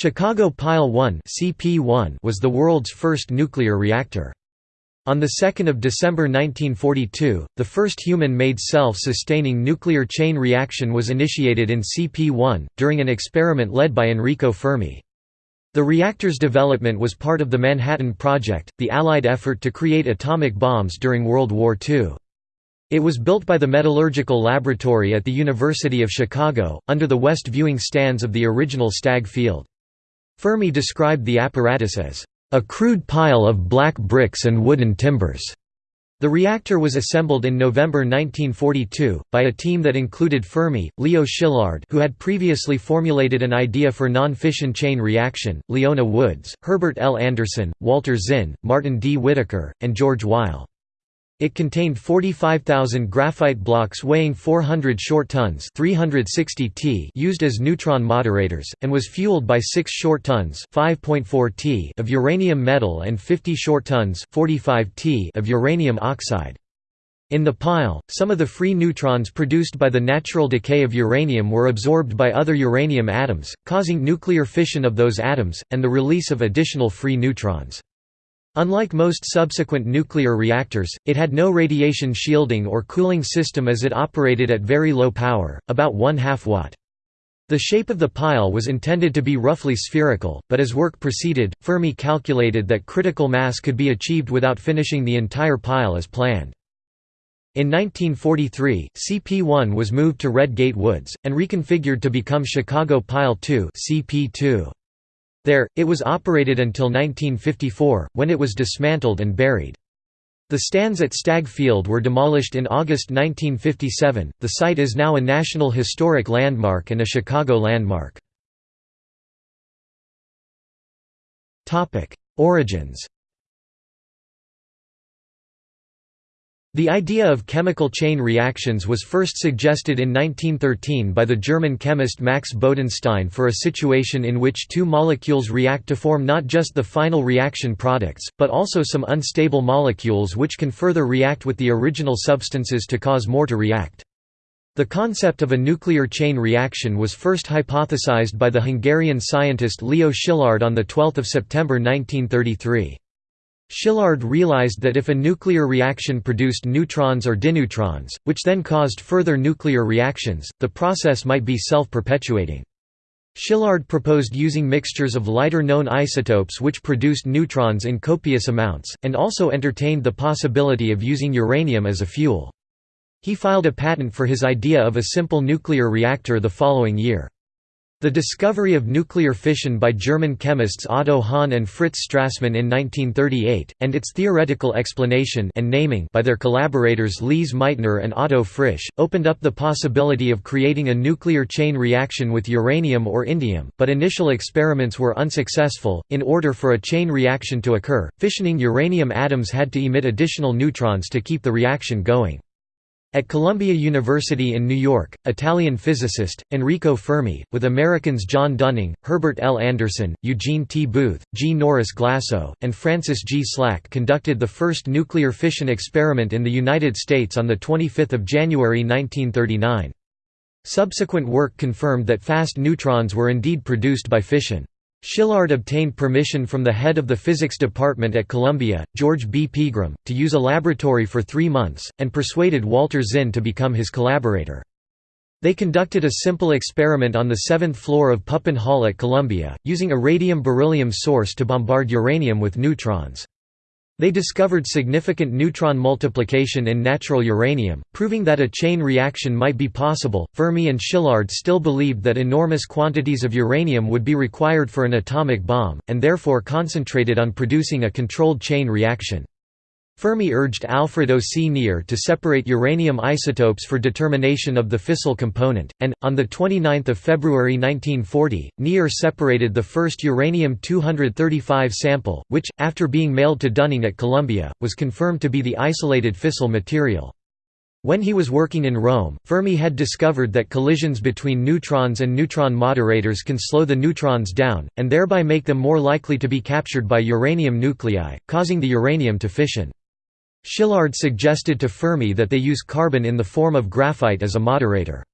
Chicago Pile 1 was the world's first nuclear reactor. On 2 December 1942, the first human-made self-sustaining nuclear chain reaction was initiated in CP1, during an experiment led by Enrico Fermi. The reactor's development was part of the Manhattan Project, the Allied effort to create atomic bombs during World War II. It was built by the Metallurgical Laboratory at the University of Chicago, under the west viewing stands of the original Stagg Field. Fermi described the apparatus as a crude pile of black bricks and wooden timbers. The reactor was assembled in November 1942, by a team that included Fermi, Leo Szilard who had previously formulated an idea for non-fission chain reaction, Leona Woods, Herbert L. Anderson, Walter Zinn, Martin D. Whitaker, and George Weil. It contained 45,000 graphite blocks weighing 400 short tons 360 t used as neutron moderators, and was fueled by 6 short tons 5.4 t of uranium metal and 50 short tons 45 t of uranium oxide. In the pile, some of the free neutrons produced by the natural decay of uranium were absorbed by other uranium atoms, causing nuclear fission of those atoms, and the release of additional free neutrons. Unlike most subsequent nuclear reactors, it had no radiation shielding or cooling system as it operated at very low power, about 1 half watt. The shape of the pile was intended to be roughly spherical, but as work proceeded, Fermi calculated that critical mass could be achieved without finishing the entire pile as planned. In 1943, CP1 was moved to Red Gate Woods, and reconfigured to become Chicago Pile 2 CP2. There, it was operated until 1954, when it was dismantled and buried. The stands at Stagg Field were demolished in August 1957. The site is now a National Historic Landmark and a Chicago landmark. Origins. The idea of chemical chain reactions was first suggested in 1913 by the German chemist Max Bodenstein for a situation in which two molecules react to form not just the final reaction products, but also some unstable molecules which can further react with the original substances to cause more to react. The concept of a nuclear chain reaction was first hypothesized by the Hungarian scientist Leo Szilard on 12 September 1933. Szilard realized that if a nuclear reaction produced neutrons or dineutrons, which then caused further nuclear reactions, the process might be self-perpetuating. Szilard proposed using mixtures of lighter known isotopes which produced neutrons in copious amounts, and also entertained the possibility of using uranium as a fuel. He filed a patent for his idea of a simple nuclear reactor the following year. The discovery of nuclear fission by German chemists Otto Hahn and Fritz Strassmann in 1938, and its theoretical explanation and naming by their collaborators Lise Meitner and Otto Frisch, opened up the possibility of creating a nuclear chain reaction with uranium or indium, but initial experiments were unsuccessful. In order for a chain reaction to occur, fissioning uranium atoms had to emit additional neutrons to keep the reaction going. At Columbia University in New York, Italian physicist, Enrico Fermi, with Americans John Dunning, Herbert L. Anderson, Eugene T. Booth, G. Norris Glasoe, and Francis G. Slack conducted the first nuclear fission experiment in the United States on 25 January 1939. Subsequent work confirmed that fast neutrons were indeed produced by fission. Szilard obtained permission from the head of the physics department at Columbia, George B. Pegram, to use a laboratory for three months, and persuaded Walter Zinn to become his collaborator. They conducted a simple experiment on the seventh floor of Pupin Hall at Columbia, using a radium-beryllium source to bombard uranium with neutrons. They discovered significant neutron multiplication in natural uranium, proving that a chain reaction might be possible. Fermi and Szilard still believed that enormous quantities of uranium would be required for an atomic bomb, and therefore concentrated on producing a controlled chain reaction. Fermi urged Alfred O. C. Nier to separate uranium isotopes for determination of the fissile component, and, on 29 February 1940, Nier separated the first uranium-235 sample, which, after being mailed to Dunning at Columbia, was confirmed to be the isolated fissile material. When he was working in Rome, Fermi had discovered that collisions between neutrons and neutron moderators can slow the neutrons down, and thereby make them more likely to be captured by uranium nuclei, causing the uranium to fission. Szilard suggested to Fermi that they use carbon in the form of graphite as a moderator.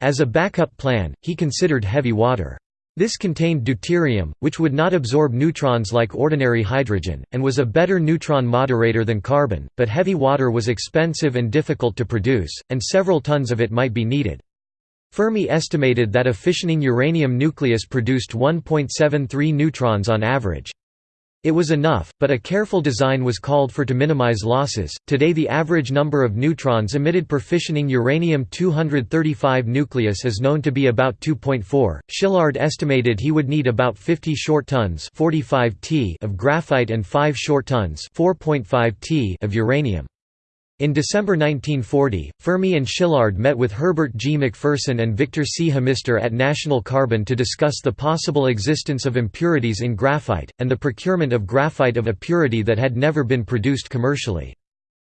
As a backup plan, he considered heavy water. This contained deuterium, which would not absorb neutrons like ordinary hydrogen, and was a better neutron moderator than carbon, but heavy water was expensive and difficult to produce, and several tons of it might be needed. Fermi estimated that a fissioning uranium nucleus produced 1.73 neutrons on average. It was enough, but a careful design was called for to minimize losses. Today, the average number of neutrons emitted per fissioning uranium-235 nucleus is known to be about 2.4. Szilard estimated he would need about 50 short tons (45 t) of graphite and 5 short tons (4.5 t) of uranium. In December 1940, Fermi and Szilard met with Herbert G. McPherson and Victor C. Hamister at National Carbon to discuss the possible existence of impurities in graphite, and the procurement of graphite of a purity that had never been produced commercially.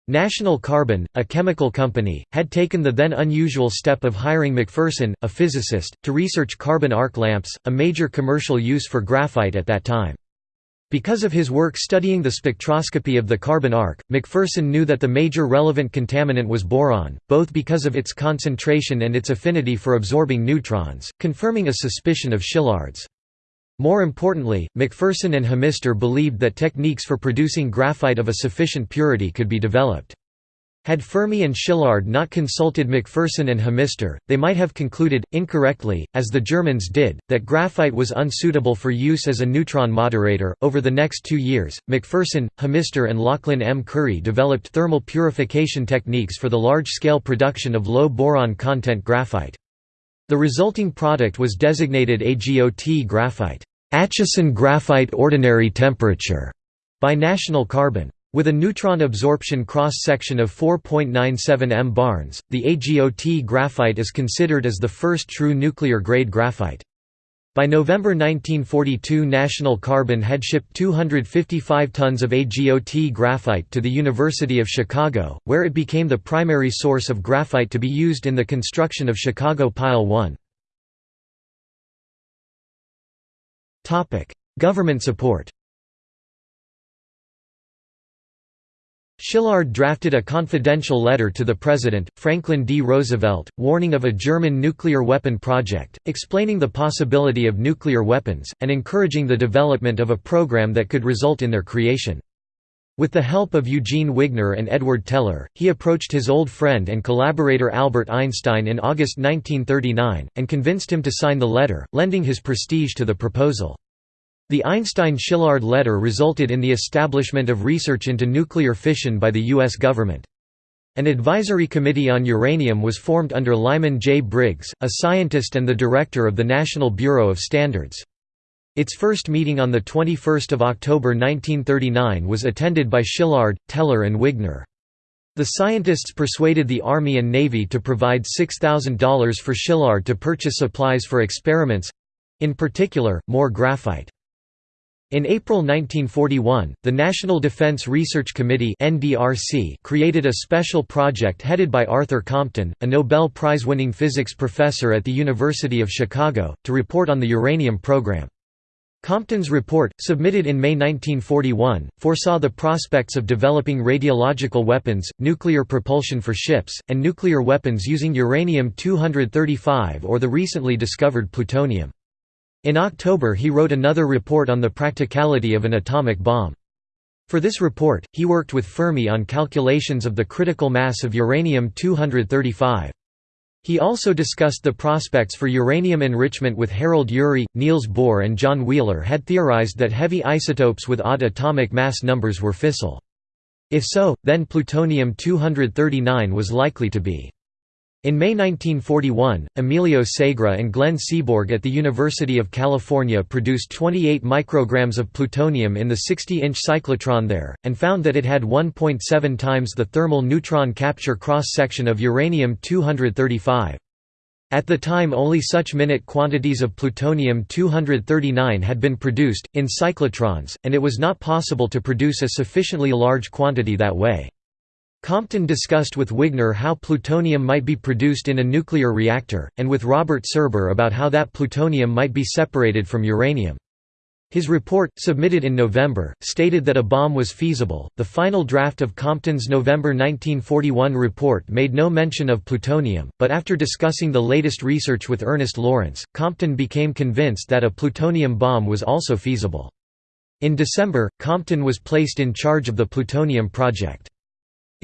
National Carbon, a chemical company, had taken the then unusual step of hiring McPherson, a physicist, to research carbon arc lamps, a major commercial use for graphite at that time. Because of his work studying the spectroscopy of the carbon arc, McPherson knew that the major relevant contaminant was boron, both because of its concentration and its affinity for absorbing neutrons, confirming a suspicion of Szilard's. More importantly, McPherson and Hamister believed that techniques for producing graphite of a sufficient purity could be developed. Had Fermi and Szilard not consulted McPherson and Hamister, they might have concluded, incorrectly, as the Germans did, that graphite was unsuitable for use as a neutron moderator. Over the next two years, McPherson, Hamister, and Lauchlin M. Currie developed thermal purification techniques for the large scale production of low boron content graphite. The resulting product was designated AGOT graphite, Acheson graphite ordinary temperature, by National Carbon. With a neutron absorption cross-section of 4.97 m barns, the AGOT graphite is considered as the first true nuclear-grade graphite. By November 1942 National Carbon had shipped 255 tons of AGOT graphite to the University of Chicago, where it became the primary source of graphite to be used in the construction of Chicago Pile 1. Government support Szilard drafted a confidential letter to the President, Franklin D. Roosevelt, warning of a German nuclear weapon project, explaining the possibility of nuclear weapons, and encouraging the development of a program that could result in their creation. With the help of Eugene Wigner and Edward Teller, he approached his old friend and collaborator Albert Einstein in August 1939, and convinced him to sign the letter, lending his prestige to the proposal. The Einstein-Szilard letter resulted in the establishment of research into nuclear fission by the U.S. government. An advisory committee on uranium was formed under Lyman J. Briggs, a scientist and the director of the National Bureau of Standards. Its first meeting on 21 October 1939 was attended by Szilard, Teller and Wigner. The scientists persuaded the Army and Navy to provide $6,000 for Szilard to purchase supplies for experiments—in particular, more graphite. In April 1941, the National Defense Research Committee created a special project headed by Arthur Compton, a Nobel Prize-winning physics professor at the University of Chicago, to report on the uranium program. Compton's report, submitted in May 1941, foresaw the prospects of developing radiological weapons, nuclear propulsion for ships, and nuclear weapons using uranium-235 or the recently discovered plutonium. In October he wrote another report on the practicality of an atomic bomb. For this report, he worked with Fermi on calculations of the critical mass of uranium-235. He also discussed the prospects for uranium enrichment with Harold Urey, Niels Bohr and John Wheeler had theorized that heavy isotopes with odd atomic mass numbers were fissile. If so, then plutonium-239 was likely to be in May 1941, Emilio Segre and Glenn Seaborg at the University of California produced 28 micrograms of plutonium in the 60-inch cyclotron there, and found that it had 1.7 times the thermal neutron capture cross-section of uranium-235. At the time only such minute quantities of plutonium-239 had been produced, in cyclotrons, and it was not possible to produce a sufficiently large quantity that way. Compton discussed with Wigner how plutonium might be produced in a nuclear reactor, and with Robert Serber about how that plutonium might be separated from uranium. His report, submitted in November, stated that a bomb was feasible. The final draft of Compton's November 1941 report made no mention of plutonium, but after discussing the latest research with Ernest Lawrence, Compton became convinced that a plutonium bomb was also feasible. In December, Compton was placed in charge of the plutonium project.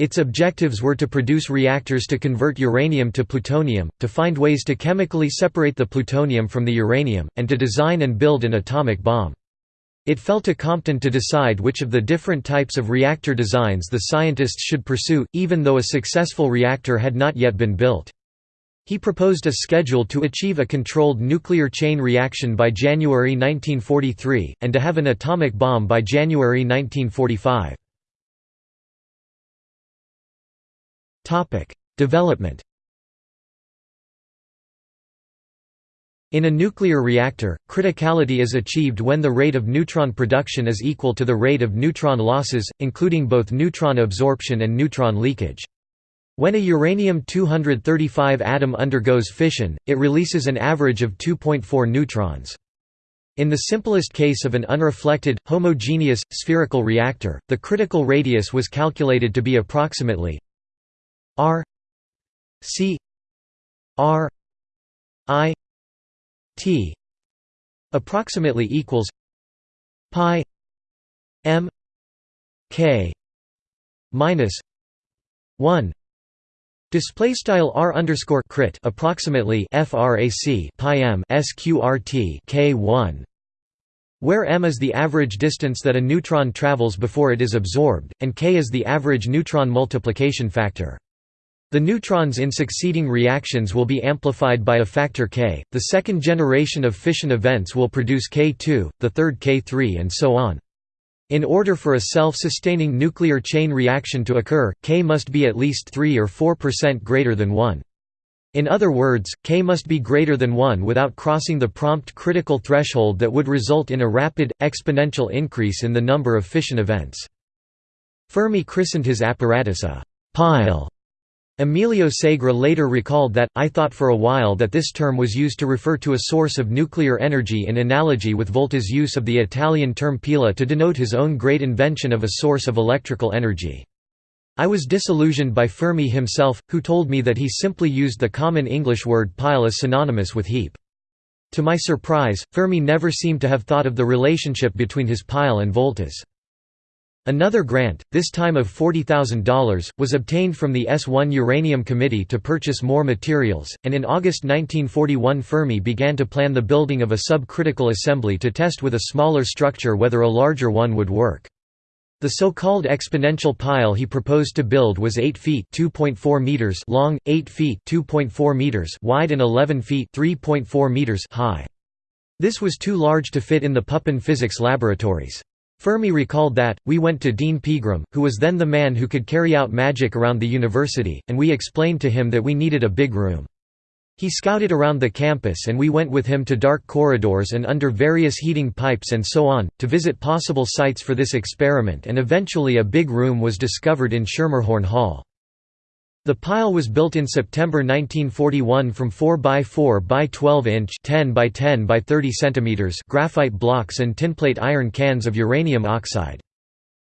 Its objectives were to produce reactors to convert uranium to plutonium, to find ways to chemically separate the plutonium from the uranium, and to design and build an atomic bomb. It fell to Compton to decide which of the different types of reactor designs the scientists should pursue, even though a successful reactor had not yet been built. He proposed a schedule to achieve a controlled nuclear chain reaction by January 1943, and to have an atomic bomb by January 1945. Development In a nuclear reactor, criticality is achieved when the rate of neutron production is equal to the rate of neutron losses, including both neutron absorption and neutron leakage. When a uranium-235 atom undergoes fission, it releases an average of 2.4 neutrons. In the simplest case of an unreflected, homogeneous, spherical reactor, the critical radius was calculated to be approximately r c r i t approximately equals pi m k minus 1 Display style r underscore crit approximately frac pi m sqrt k one, where m is the average distance that a neutron travels before it is absorbed, and k is the average neutron multiplication factor. The neutrons in succeeding reactions will be amplified by a factor k. The second generation of fission events will produce k2, the third k3, and so on. In order for a self-sustaining nuclear chain reaction to occur, K must be at least 3 or 4% greater than 1. In other words, K must be greater than 1 without crossing the prompt critical threshold that would result in a rapid, exponential increase in the number of fission events. Fermi christened his apparatus a «pile» Emilio Segre later recalled that, I thought for a while that this term was used to refer to a source of nuclear energy in analogy with Volta's use of the Italian term pila to denote his own great invention of a source of electrical energy. I was disillusioned by Fermi himself, who told me that he simply used the common English word pile as synonymous with heap. To my surprise, Fermi never seemed to have thought of the relationship between his pile and Volta's. Another grant, this time of $40,000, was obtained from the S1 Uranium Committee to purchase more materials, and in August 1941 Fermi began to plan the building of a subcritical assembly to test with a smaller structure whether a larger one would work. The so-called exponential pile he proposed to build was 8 feet (2.4 meters) long, 8 feet (2.4 meters) wide and 11 feet (3.4 meters) high. This was too large to fit in the Pupin physics laboratories. Fermi recalled that, we went to Dean Pegram, who was then the man who could carry out magic around the university, and we explained to him that we needed a big room. He scouted around the campus and we went with him to dark corridors and under various heating pipes and so on, to visit possible sites for this experiment and eventually a big room was discovered in Schermerhorn Hall. The pile was built in September 1941 from 4 by 4 by 12 inch 10 by 10 by 30 centimeters graphite blocks and tinplate iron cans of uranium oxide.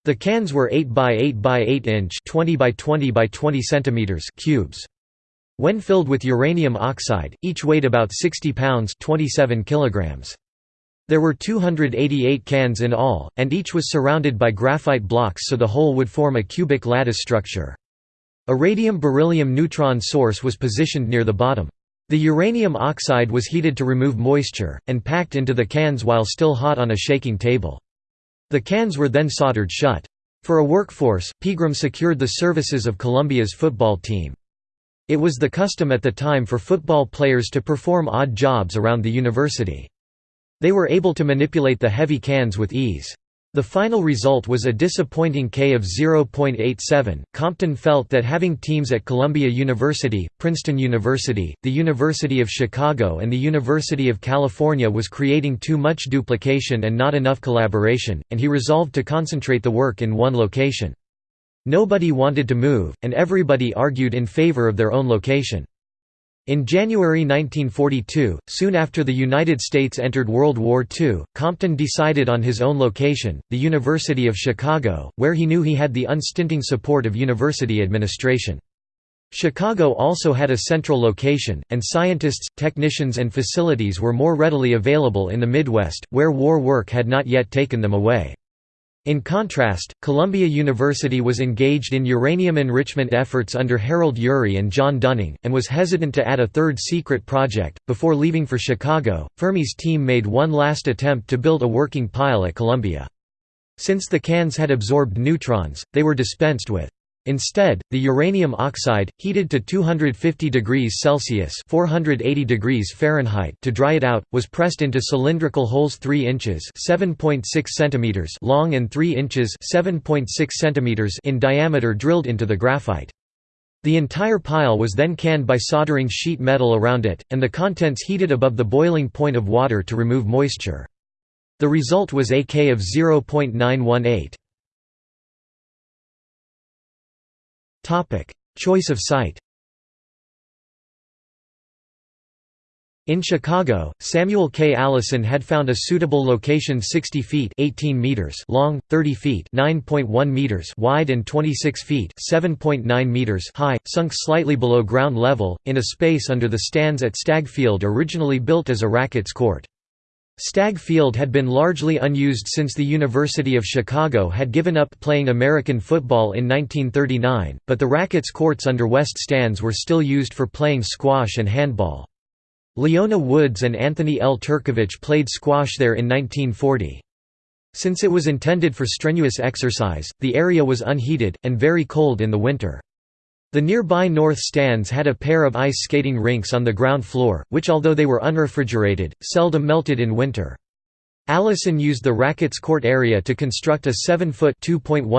The cans were 8 by 8 by 8 inch 20 by 20 by 20 centimeters cubes. When filled with uranium oxide, each weighed about 60 pounds 27 kilograms. There were 288 cans in all, and each was surrounded by graphite blocks so the whole would form a cubic lattice structure. A radium-beryllium neutron source was positioned near the bottom. The uranium oxide was heated to remove moisture, and packed into the cans while still hot on a shaking table. The cans were then soldered shut. For a workforce, Pegram secured the services of Columbia's football team. It was the custom at the time for football players to perform odd jobs around the university. They were able to manipulate the heavy cans with ease. The final result was a disappointing K of 0.87. Compton felt that having teams at Columbia University, Princeton University, the University of Chicago, and the University of California was creating too much duplication and not enough collaboration, and he resolved to concentrate the work in one location. Nobody wanted to move, and everybody argued in favor of their own location. In January 1942, soon after the United States entered World War II, Compton decided on his own location, the University of Chicago, where he knew he had the unstinting support of university administration. Chicago also had a central location, and scientists, technicians and facilities were more readily available in the Midwest, where war work had not yet taken them away. In contrast, Columbia University was engaged in uranium enrichment efforts under Harold Urey and John Dunning, and was hesitant to add a third secret project. Before leaving for Chicago, Fermi's team made one last attempt to build a working pile at Columbia. Since the cans had absorbed neutrons, they were dispensed with. Instead, the uranium oxide, heated to 250 degrees Celsius (480 degrees Fahrenheit) to dry it out, was pressed into cylindrical holes 3 inches (7.6 centimeters) long and 3 inches (7.6 centimeters) in diameter drilled into the graphite. The entire pile was then canned by soldering sheet metal around it, and the contents heated above the boiling point of water to remove moisture. The result was a K of 0.918. Topic: Choice of site. In Chicago, Samuel K. Allison had found a suitable location 60 feet 18 meters long, 30 feet 9.1 meters wide and 26 feet 7.9 meters high, sunk slightly below ground level, in a space under the stands at Stagg Field originally built as a rackets court. Stagg Field had been largely unused since the University of Chicago had given up playing American football in 1939, but the rackets courts under West stands were still used for playing squash and handball. Leona Woods and Anthony L. Turkevich played squash there in 1940. Since it was intended for strenuous exercise, the area was unheated, and very cold in the winter. The nearby north stands had a pair of ice skating rinks on the ground floor, which although they were unrefrigerated, seldom melted in winter. Allison used the rackets court area to construct a 7-foot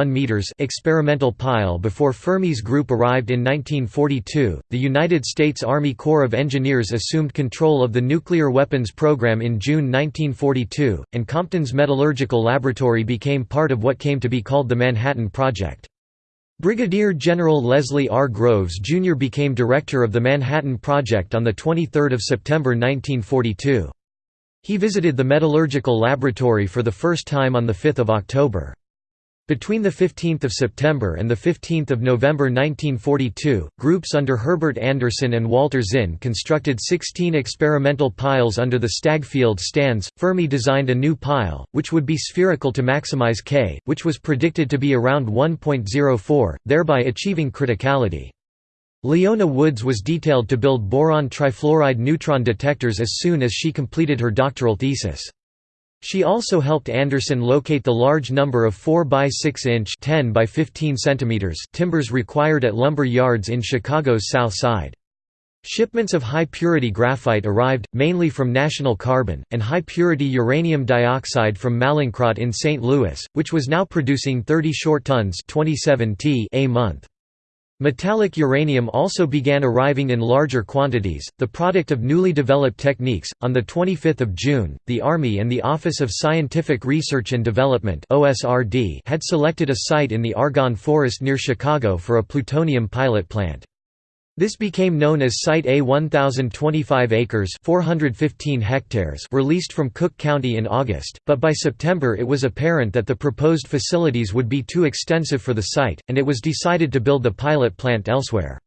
meters experimental pile before Fermi's group arrived in 1942. The United States Army Corps of Engineers assumed control of the nuclear weapons program in June 1942, and Compton's metallurgical laboratory became part of what came to be called the Manhattan Project. Brigadier General Leslie R. Groves, Jr. became director of the Manhattan Project on 23 September 1942. He visited the metallurgical laboratory for the first time on 5 October. Between 15 September and 15 November 1942, groups under Herbert Anderson and Walter Zinn constructed 16 experimental piles under the Stagg Field stands. Fermi designed a new pile, which would be spherical to maximize K, which was predicted to be around 1.04, thereby achieving criticality. Leona Woods was detailed to build boron trifluoride neutron detectors as soon as she completed her doctoral thesis. She also helped Anderson locate the large number of 4 by 6 inch 10 by 15 centimeters timbers required at lumber yards in Chicago's South Side. Shipments of high-purity graphite arrived, mainly from National Carbon, and high-purity uranium dioxide from Mallinckrodt in St. Louis, which was now producing 30 short tons 27 t a month. Metallic uranium also began arriving in larger quantities, the product of newly developed techniques. On the 25th of June, the Army and the Office of Scientific Research and Development (OSRD) had selected a site in the Argonne Forest near Chicago for a plutonium pilot plant. This became known as Site A 1025 acres 415 hectares released from Cook County in August, but by September it was apparent that the proposed facilities would be too extensive for the site, and it was decided to build the pilot plant elsewhere.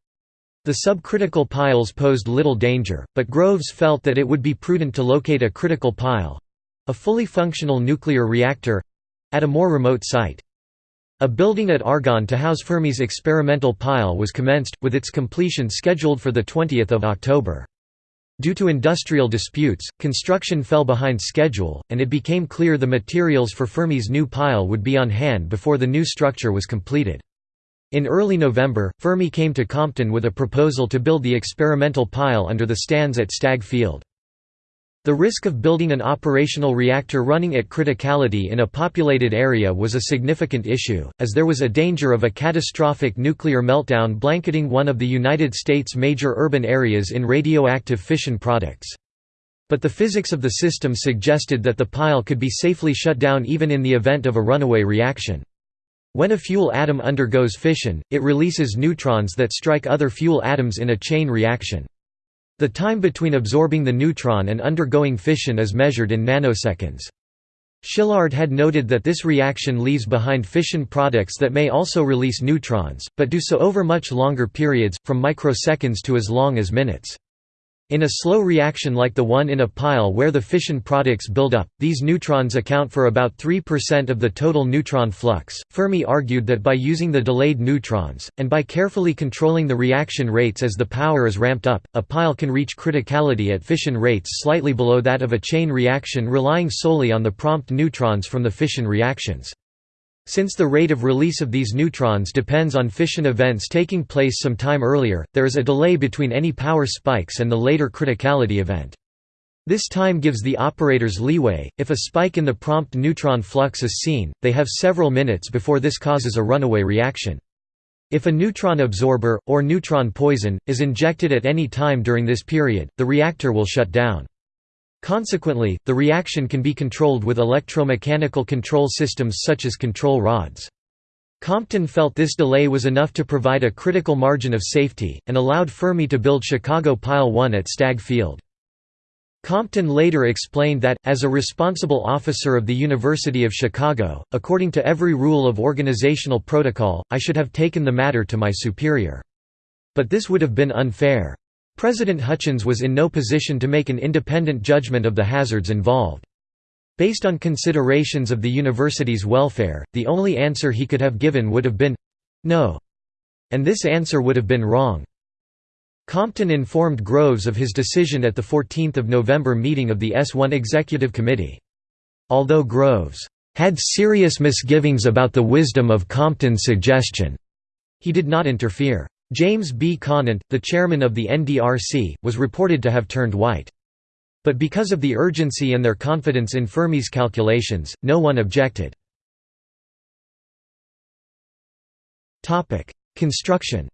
The subcritical piles posed little danger, but Groves felt that it would be prudent to locate a critical pile—a fully functional nuclear reactor—at a more remote site. A building at Argonne to house Fermi's experimental pile was commenced, with its completion scheduled for 20 October. Due to industrial disputes, construction fell behind schedule, and it became clear the materials for Fermi's new pile would be on hand before the new structure was completed. In early November, Fermi came to Compton with a proposal to build the experimental pile under the stands at Stagg Field. The risk of building an operational reactor running at criticality in a populated area was a significant issue, as there was a danger of a catastrophic nuclear meltdown blanketing one of the United States' major urban areas in radioactive fission products. But the physics of the system suggested that the pile could be safely shut down even in the event of a runaway reaction. When a fuel atom undergoes fission, it releases neutrons that strike other fuel atoms in a chain reaction. The time between absorbing the neutron and undergoing fission is measured in nanoseconds. Szilard had noted that this reaction leaves behind fission products that may also release neutrons, but do so over much longer periods, from microseconds to as long as minutes. In a slow reaction like the one in a pile where the fission products build up, these neutrons account for about 3% of the total neutron flux. Fermi argued that by using the delayed neutrons, and by carefully controlling the reaction rates as the power is ramped up, a pile can reach criticality at fission rates slightly below that of a chain reaction relying solely on the prompt neutrons from the fission reactions. Since the rate of release of these neutrons depends on fission events taking place some time earlier, there is a delay between any power spikes and the later criticality event. This time gives the operators leeway. If a spike in the prompt neutron flux is seen, they have several minutes before this causes a runaway reaction. If a neutron absorber, or neutron poison, is injected at any time during this period, the reactor will shut down. Consequently, the reaction can be controlled with electromechanical control systems such as control rods. Compton felt this delay was enough to provide a critical margin of safety, and allowed Fermi to build Chicago Pile 1 at Stagg Field. Compton later explained that, as a responsible officer of the University of Chicago, according to every rule of organizational protocol, I should have taken the matter to my superior. But this would have been unfair. President Hutchins was in no position to make an independent judgment of the hazards involved. Based on considerations of the university's welfare, the only answer he could have given would have been—no. And this answer would have been wrong. Compton informed Groves of his decision at the 14 November meeting of the S1 Executive Committee. Although Groves had serious misgivings about the wisdom of Compton's suggestion, he did not interfere. James B. Conant, the chairman of the NDRC, was reported to have turned white. But because of the urgency and their confidence in Fermi's calculations, no one objected. Construction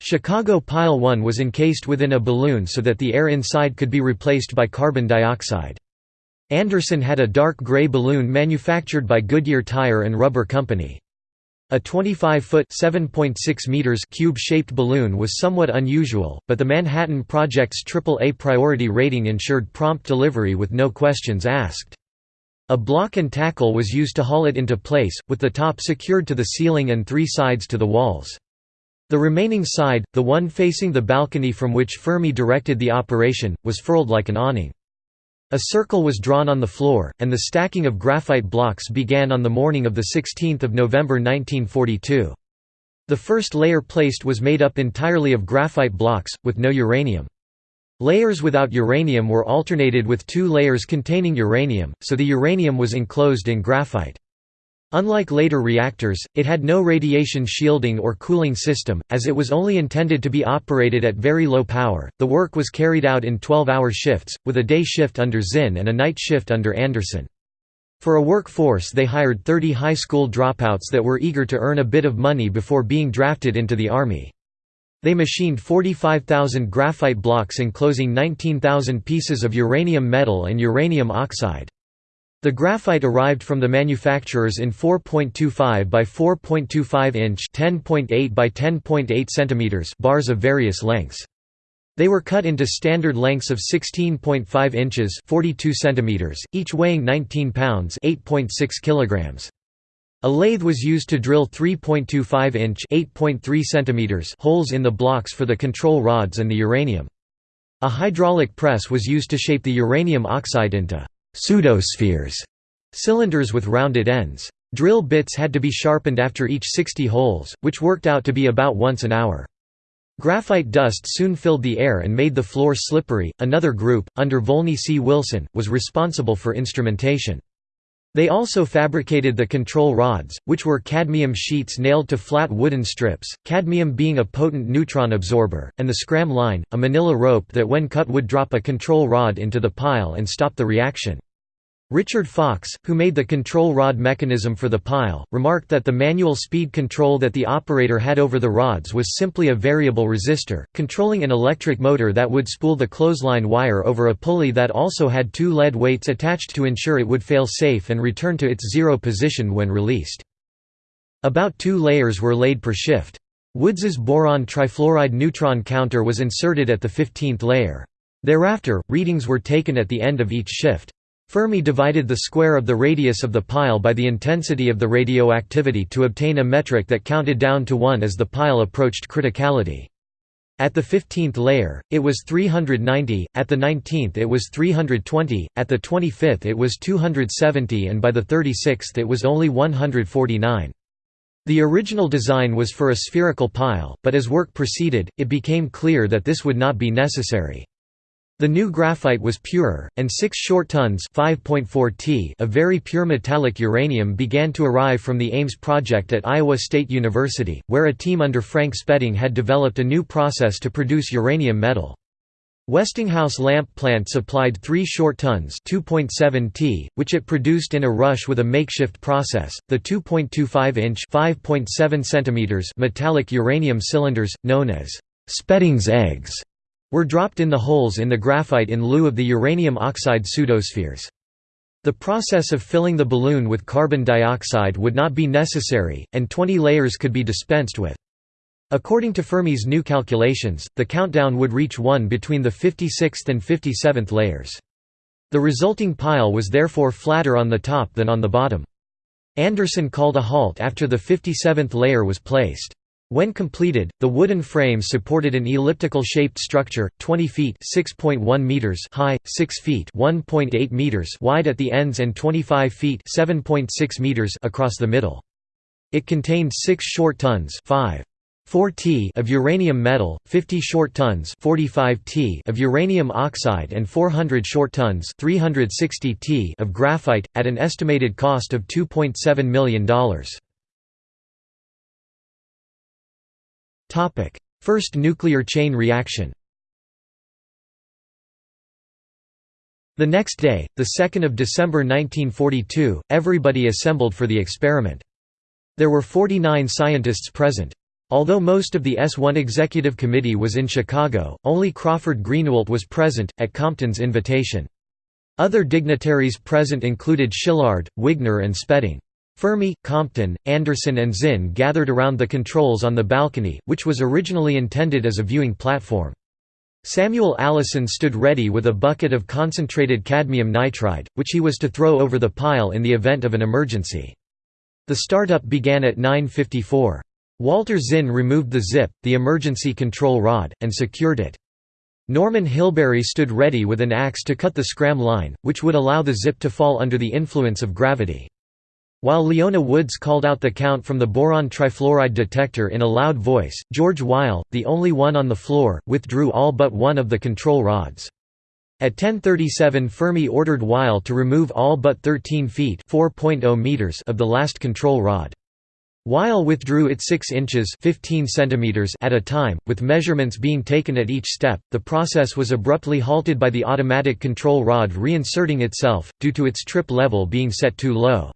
Chicago Pile 1 was encased within a balloon so that the air inside could be replaced by carbon dioxide. Anderson had a dark gray balloon manufactured by Goodyear Tire and Rubber Company. A 25-foot (7.6 meters) cube-shaped balloon was somewhat unusual, but the Manhattan Project's AAA priority rating ensured prompt delivery with no questions asked. A block and tackle was used to haul it into place, with the top secured to the ceiling and three sides to the walls. The remaining side, the one facing the balcony from which Fermi directed the operation, was furled like an awning. A circle was drawn on the floor, and the stacking of graphite blocks began on the morning of 16 November 1942. The first layer placed was made up entirely of graphite blocks, with no uranium. Layers without uranium were alternated with two layers containing uranium, so the uranium was enclosed in graphite. Unlike later reactors, it had no radiation shielding or cooling system, as it was only intended to be operated at very low power. The work was carried out in 12 hour shifts, with a day shift under Zinn and a night shift under Anderson. For a workforce, they hired 30 high school dropouts that were eager to earn a bit of money before being drafted into the Army. They machined 45,000 graphite blocks enclosing 19,000 pieces of uranium metal and uranium oxide. The graphite arrived from the manufacturers in 4.25 by 4.25 inch (10.8 by 10.8 centimeters) bars of various lengths. They were cut into standard lengths of 16.5 inches (42 centimeters), each weighing 19 pounds (8.6 kilograms). A lathe was used to drill 3.25 inch (8.3 centimeters) holes in the blocks for the control rods and the uranium. A hydraulic press was used to shape the uranium oxide into pseudospheres, cylinders with rounded ends. Drill bits had to be sharpened after each 60 holes, which worked out to be about once an hour. Graphite dust soon filled the air and made the floor slippery. Another group, under Volney C. Wilson, was responsible for instrumentation. They also fabricated the control rods, which were cadmium sheets nailed to flat wooden strips, cadmium being a potent neutron absorber, and the scram line, a manila rope that when cut would drop a control rod into the pile and stop the reaction. Richard Fox, who made the control rod mechanism for the pile, remarked that the manual speed control that the operator had over the rods was simply a variable resistor, controlling an electric motor that would spool the clothesline wire over a pulley that also had two lead weights attached to ensure it would fail safe and return to its zero position when released. About two layers were laid per shift. Woods's boron trifluoride neutron counter was inserted at the 15th layer. Thereafter, readings were taken at the end of each shift. Fermi divided the square of the radius of the pile by the intensity of the radioactivity to obtain a metric that counted down to 1 as the pile approached criticality. At the 15th layer, it was 390, at the 19th it was 320, at the 25th it was 270 and by the 36th it was only 149. The original design was for a spherical pile, but as work proceeded, it became clear that this would not be necessary. The new graphite was purer, and 6 short tons t of very pure metallic uranium began to arrive from the Ames project at Iowa State University, where a team under Frank Spedding had developed a new process to produce uranium metal. Westinghouse lamp plant supplied 3 short tons 2.7 t, which it produced in a rush with a makeshift process. The 2.25-inch (5.7 cm) metallic uranium cylinders, known as Spedding's eggs, were dropped in the holes in the graphite in lieu of the uranium oxide pseudospheres. The process of filling the balloon with carbon dioxide would not be necessary, and 20 layers could be dispensed with. According to Fermi's new calculations, the countdown would reach 1 between the 56th and 57th layers. The resulting pile was therefore flatter on the top than on the bottom. Anderson called a halt after the 57th layer was placed. When completed, the wooden frame supported an elliptical-shaped structure, 20 feet (6.1 meters) high, 6 feet (1.8 meters) wide at the ends and 25 feet (7.6 meters) across the middle. It contained 6 short tons, 5 4 t of uranium metal, 50 short tons 45 t of uranium oxide and 400 short tons 360 t of graphite, at an estimated cost of $2.7 million. First nuclear chain reaction The next day, 2 December 1942, everybody assembled for the experiment. There were 49 scientists present. Although most of the S1 Executive Committee was in Chicago, only Crawford Greenewalt was present, at Compton's invitation. Other dignitaries present included Szilard, Wigner and Spedding. Fermi, Compton, Anderson and Zinn gathered around the controls on the balcony, which was originally intended as a viewing platform. Samuel Allison stood ready with a bucket of concentrated cadmium nitrate, which he was to throw over the pile in the event of an emergency. The startup began at 9.54. Walter Zinn removed the zip, the emergency control rod, and secured it. Norman Hilberry stood ready with an axe to cut the scram line, which would allow the zip to fall under the influence of gravity. While Leona Woods called out the count from the boron trifluoride detector in a loud voice, George Weil, the only one on the floor, withdrew all but one of the control rods. At 10.37 Fermi ordered Weil to remove all but 13 feet oh meters of the last control rod. Weil withdrew it 6 inches 15 centimeters at a time, with measurements being taken at each step. The process was abruptly halted by the automatic control rod reinserting itself, due to its trip level being set too low.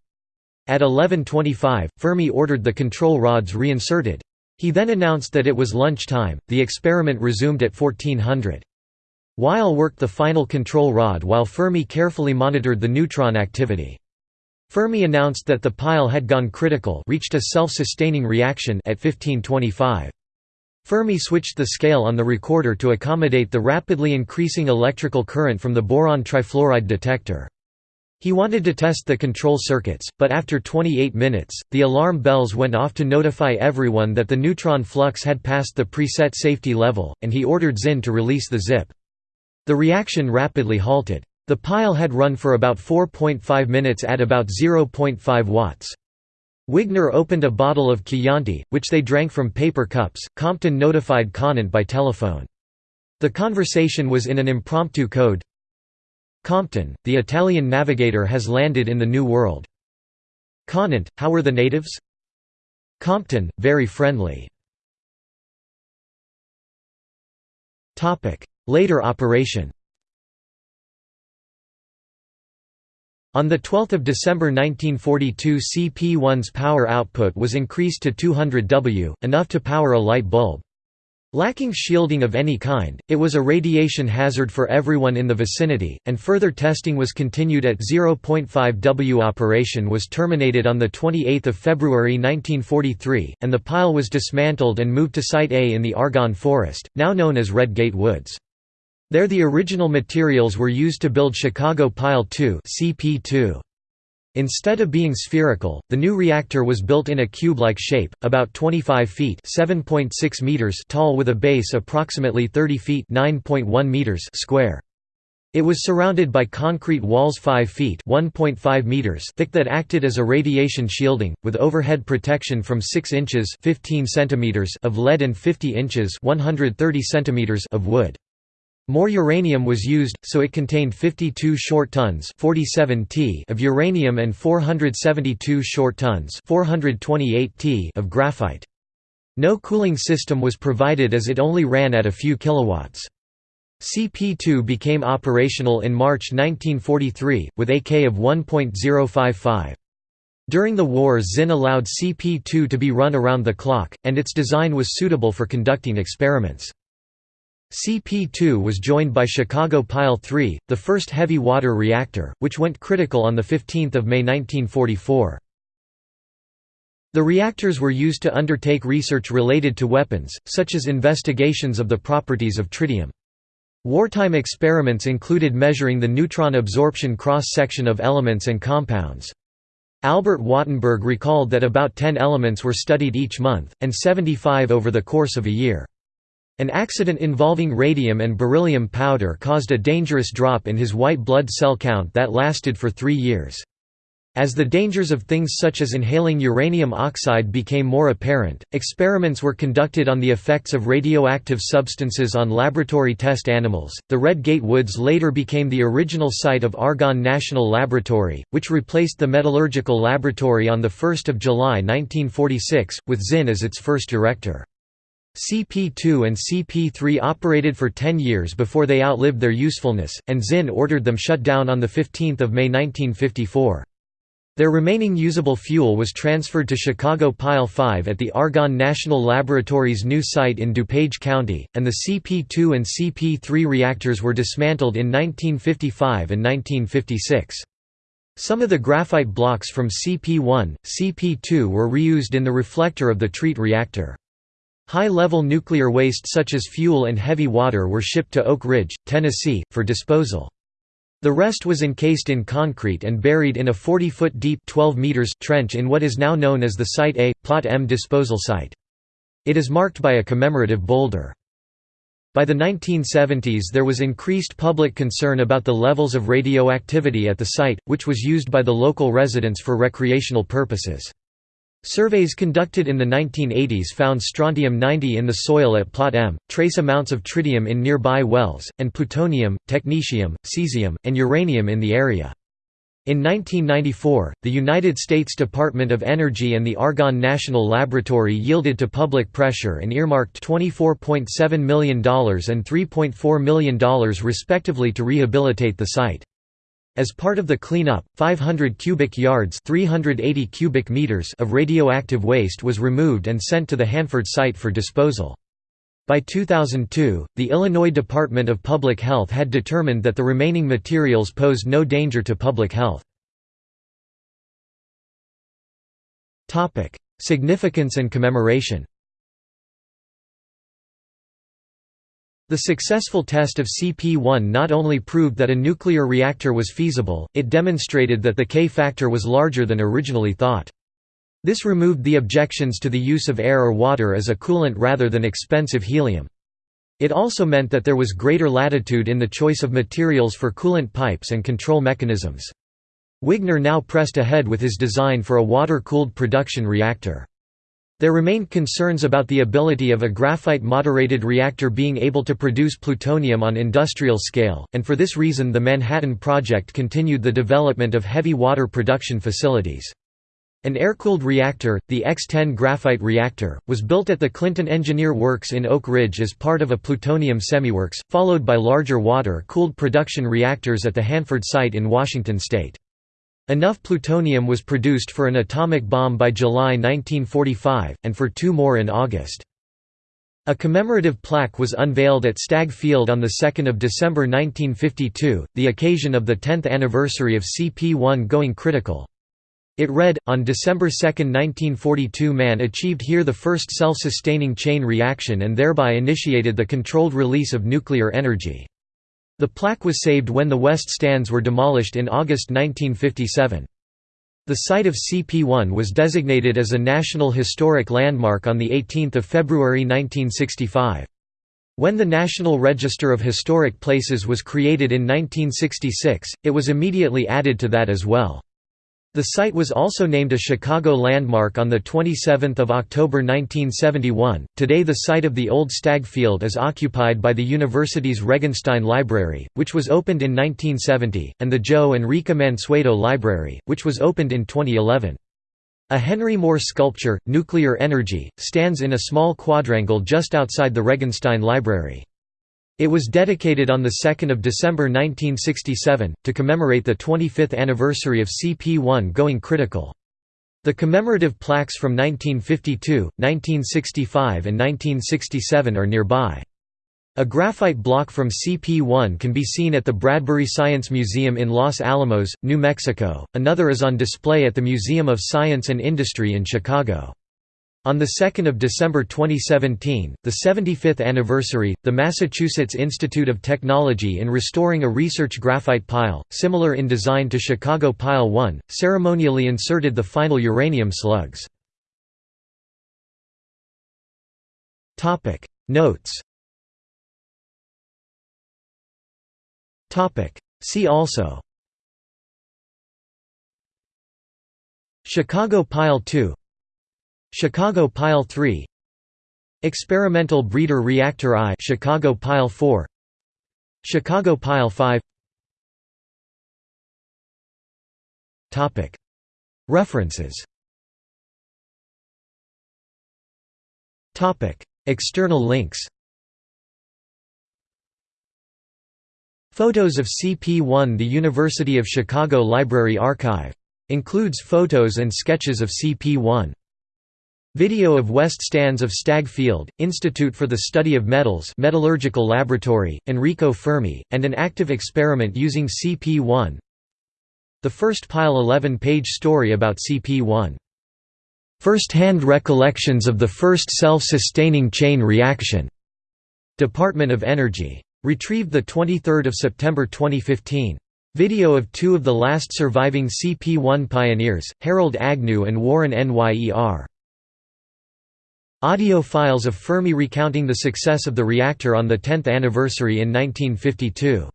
At 11.25, Fermi ordered the control rods reinserted. He then announced that it was lunch time. The experiment resumed at 1400. Weil worked the final control rod while Fermi carefully monitored the neutron activity. Fermi announced that the pile had gone critical reached a self-sustaining reaction at 1525. Fermi switched the scale on the recorder to accommodate the rapidly increasing electrical current from the boron trifluoride detector. He wanted to test the control circuits, but after 28 minutes, the alarm bells went off to notify everyone that the neutron flux had passed the preset safety level, and he ordered Zinn to release the zip. The reaction rapidly halted. The pile had run for about 4.5 minutes at about 0.5 watts. Wigner opened a bottle of Chianti, which they drank from paper cups. Compton notified Conant by telephone. The conversation was in an impromptu code, Compton, the Italian navigator has landed in the New World. Conant, how were the natives? Compton, very friendly. Later operation On 12 December 1942 CP1's power output was increased to 200 W, enough to power a light bulb. Lacking shielding of any kind, it was a radiation hazard for everyone in the vicinity, and further testing was continued at 0.5 W. Operation was terminated on 28 February 1943, and the pile was dismantled and moved to Site A in the Argonne Forest, now known as Redgate Woods. There the original materials were used to build Chicago Pile 2 CP2. Instead of being spherical, the new reactor was built in a cube-like shape, about 25 feet meters tall with a base approximately 30 feet meters square. It was surrounded by concrete walls 5 feet meters thick that acted as a radiation shielding, with overhead protection from 6 inches 15 centimeters of lead and 50 inches 130 centimeters of wood. More uranium was used, so it contained 52 short tons 47 t of uranium and 472 short tons 428 t of graphite. No cooling system was provided as it only ran at a few kilowatts. CP2 became operational in March 1943, with AK of 1.055. During the war Zinn allowed CP2 to be run around the clock, and its design was suitable for conducting experiments. CP2 was joined by Chicago Pile 3, the first heavy water reactor, which went critical on 15 May 1944. The reactors were used to undertake research related to weapons, such as investigations of the properties of tritium. Wartime experiments included measuring the neutron absorption cross-section of elements and compounds. Albert Wattenberg recalled that about 10 elements were studied each month, and 75 over the course of a year. An accident involving radium and beryllium powder caused a dangerous drop in his white blood cell count that lasted for three years. As the dangers of things such as inhaling uranium oxide became more apparent, experiments were conducted on the effects of radioactive substances on laboratory test animals. The Red Gate Woods later became the original site of Argonne National Laboratory, which replaced the Metallurgical Laboratory on 1 July 1946, with Zinn as its first director. CP2 and CP3 operated for 10 years before they outlived their usefulness, and Zinn ordered them shut down on 15 May 1954. Their remaining usable fuel was transferred to Chicago Pile 5 at the Argonne National Laboratory's new site in DuPage County, and the CP2 and CP3 reactors were dismantled in 1955 and 1956. Some of the graphite blocks from CP1, CP2 were reused in the reflector of the TREAT reactor. High-level nuclear waste such as fuel and heavy water were shipped to Oak Ridge, Tennessee, for disposal. The rest was encased in concrete and buried in a 40-foot deep 12 meters trench in what is now known as the Site A, Plot M disposal site. It is marked by a commemorative boulder. By the 1970s there was increased public concern about the levels of radioactivity at the site, which was used by the local residents for recreational purposes. Surveys conducted in the 1980s found strontium-90 in the soil at Plot M, trace amounts of tritium in nearby wells, and plutonium, technetium, cesium, and uranium in the area. In 1994, the United States Department of Energy and the Argonne National Laboratory yielded to public pressure and earmarked $24.7 million and $3.4 million respectively to rehabilitate the site. As part of the cleanup, 500 cubic yards 380 cubic meters of radioactive waste was removed and sent to the Hanford site for disposal. By 2002, the Illinois Department of Public Health had determined that the remaining materials posed no danger to public health. Significance and commemoration The successful test of CP1 not only proved that a nuclear reactor was feasible, it demonstrated that the K factor was larger than originally thought. This removed the objections to the use of air or water as a coolant rather than expensive helium. It also meant that there was greater latitude in the choice of materials for coolant pipes and control mechanisms. Wigner now pressed ahead with his design for a water-cooled production reactor. There remained concerns about the ability of a graphite-moderated reactor being able to produce plutonium on industrial scale, and for this reason the Manhattan Project continued the development of heavy water production facilities. An air-cooled reactor, the X-10 graphite reactor, was built at the Clinton Engineer Works in Oak Ridge as part of a plutonium semiworks, followed by larger water-cooled production reactors at the Hanford site in Washington state. Enough plutonium was produced for an atomic bomb by July 1945, and for two more in August. A commemorative plaque was unveiled at Stagg Field on 2 December 1952, the occasion of the 10th anniversary of CP1 going critical. It read, on December 2, 1942 man achieved here the first self-sustaining chain reaction and thereby initiated the controlled release of nuclear energy. The plaque was saved when the west stands were demolished in August 1957. The site of CP1 was designated as a National Historic Landmark on 18 February 1965. When the National Register of Historic Places was created in 1966, it was immediately added to that as well. The site was also named a Chicago landmark on 27 October 1971. Today, the site of the old Stagg Field is occupied by the university's Regenstein Library, which was opened in 1970, and the Joe Rika Mansueto Library, which was opened in 2011. A Henry Moore sculpture, Nuclear Energy, stands in a small quadrangle just outside the Regenstein Library. It was dedicated on 2 December 1967, to commemorate the 25th anniversary of CP1 going critical. The commemorative plaques from 1952, 1965 and 1967 are nearby. A graphite block from CP1 can be seen at the Bradbury Science Museum in Los Alamos, New Mexico, another is on display at the Museum of Science and Industry in Chicago. On 2 December 2017, the 75th anniversary, the Massachusetts Institute of Technology in restoring a research graphite pile, similar in design to Chicago Pile 1, ceremonially inserted the final uranium slugs. Notes. See also. Chicago Pile 2 Chicago Pile 3 Experimental Breeder Reactor I Chicago Pile 4 Chicago Pile 5 Topic. References. Topic. External links. Photos of CP1 The University of Chicago Library Archive. Includes photos and sketches of CP1 Video of West Stands of Stagg Field, Institute for the Study of Metals Metallurgical Laboratory, Enrico Fermi, and an active experiment using CP1 The first Pile 11-page story about CP1. First-hand recollections of the first self-sustaining chain reaction. Department of Energy. Retrieved 23 September 2015. Video of two of the last surviving CP1 pioneers, Harold Agnew and Warren Nyer. Audio files of Fermi recounting the success of the reactor on the 10th anniversary in 1952.